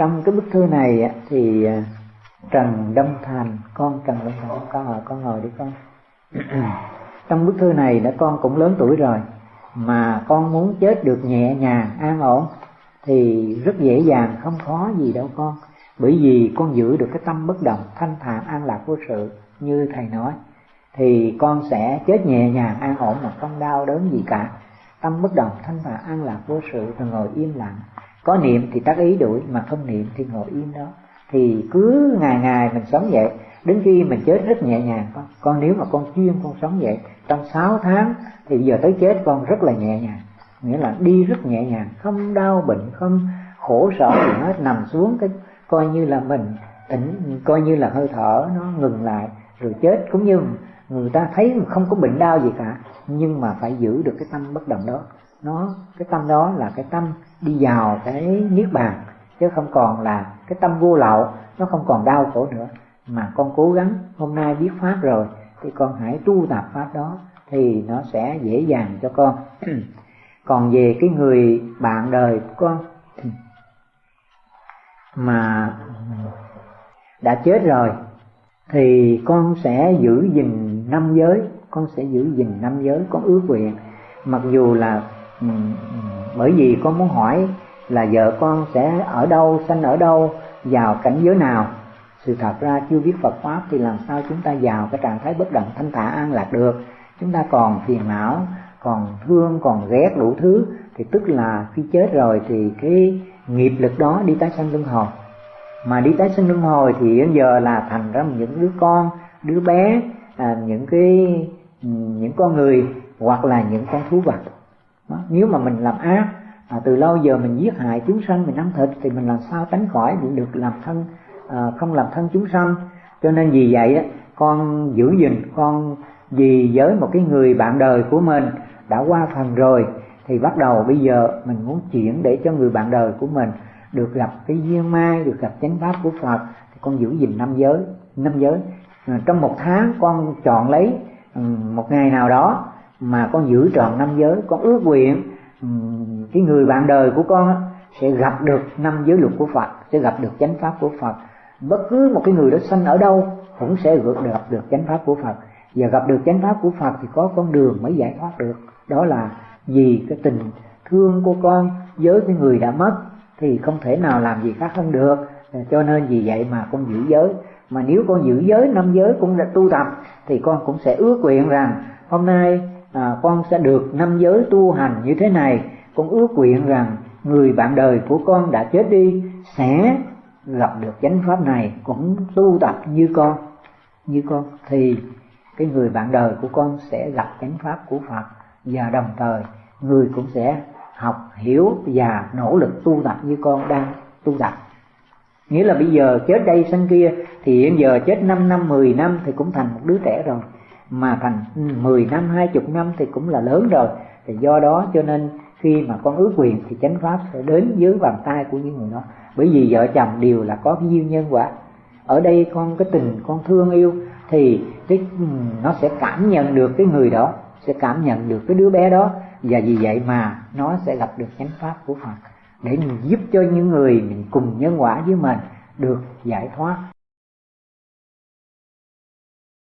trong cái bức thư này thì à, Trần Đông Thành, con Trần Đông Thành, con ngồi con ngồi đi con. Trong bức thư này đã con cũng lớn tuổi rồi, mà con muốn chết được nhẹ nhàng, an ổn, thì rất dễ dàng, không khó gì đâu con. Bởi vì con giữ được cái tâm bất động, thanh thản, an lạc vô sự, như thầy nói, thì con sẽ chết nhẹ nhàng, an ổn mà không đau đớn gì cả. Tâm bất động, thanh thản, an lạc vô sự, rồi ngồi im lặng có niệm thì tác ý đuổi, mà không niệm thì ngồi yên đó. Thì cứ ngày ngày mình sống vậy, đến khi mình chết rất nhẹ nhàng. Con con nếu mà con chuyên con sống vậy, trong 6 tháng thì giờ tới chết con rất là nhẹ nhàng. Nghĩa là đi rất nhẹ nhàng, không đau bệnh, không khổ sở gì hết, nằm xuống cái coi như là mình tỉnh, coi như là hơi thở nó ngừng lại, rồi chết. Cũng như người ta thấy không có bệnh đau gì cả, nhưng mà phải giữ được cái tâm bất động đó nó, cái tâm đó là cái tâm đi vào cái niết bàn, chứ không còn là cái tâm vô lậu, nó không còn đau khổ nữa. Mà con cố gắng, hôm nay biết pháp rồi, thì con hãy tu tập pháp đó, thì nó sẽ dễ dàng cho con. Còn về cái người bạn đời của con, mà đã chết rồi, thì con sẽ giữ gìn năm giới, con sẽ giữ gìn năm giới, con ước nguyện. Mặc dù là bởi vì con muốn hỏi là vợ con sẽ ở đâu sanh ở đâu vào cảnh giới nào? Sự thật ra chưa biết Phật pháp thì làm sao chúng ta vào cái trạng thái bất động thanh thả an lạc được? Chúng ta còn phiền não còn thương còn ghét đủ thứ thì tức là khi chết rồi thì cái nghiệp lực đó đi tái sanh luân hồi. Mà đi tái sinh luân hồi thì đến giờ là thành ra những đứa con đứa bé à, những cái ừ, những con người hoặc là những con thú vật đó. nếu mà mình làm ác à, từ lâu giờ mình giết hại chúng sanh mình ăn thịt thì mình làm sao tránh khỏi được làm thân à, không làm thân chúng sanh cho nên vì vậy á, con giữ gìn con vì với một cái người bạn đời của mình đã qua phần rồi thì bắt đầu bây giờ mình muốn chuyển để cho người bạn đời của mình được gặp cái duyên mai được gặp chánh pháp của phật thì con giữ gìn năm giới năm giới à, trong một tháng con chọn lấy một ngày nào đó mà con giữ trọn năm giới, con ước nguyện ừ, cái người bạn đời của con sẽ gặp được năm giới luật của phật, sẽ gặp được chánh pháp của phật. Bất cứ một cái người đó sanh ở đâu cũng sẽ gặp được chánh pháp của phật. Và gặp được chánh pháp của phật thì có con đường mới giải thoát được. Đó là vì cái tình thương của con với cái người đã mất thì không thể nào làm gì khác hơn được. Cho nên vì vậy mà con giữ giới. Mà nếu con giữ giới, năm giới cũng đã tu tập thì con cũng sẽ ước nguyện rằng hôm nay à, con sẽ được năm giới tu hành như thế này. Con ước nguyện rằng người bạn đời của con đã chết đi sẽ gặp được chánh pháp này. Cũng tu tập như con như con. Thì cái người bạn đời của con sẽ gặp chánh pháp của Phật. Và đồng thời người cũng sẽ học hiểu và nỗ lực tu tập như con đang tu tập. Nghĩa là bây giờ chết đây sanh kia thì hiện giờ chết 5 năm 10 năm thì cũng thành một đứa trẻ rồi mà thành 10 năm 20 năm thì cũng là lớn rồi. Thì do đó cho nên khi mà con ước quyền thì chánh pháp sẽ đến dưới bàn tay của những người đó. Bởi vì vợ chồng đều là có cái duyên nhân quả. Ở đây con cái tình con thương yêu thì cái ừ, nó sẽ cảm nhận được cái người đó, sẽ cảm nhận được cái đứa bé đó. Và vì vậy mà nó sẽ gặp được chánh pháp của Phật để mình giúp cho những người mình cùng nhân quả với mình được giải thoát.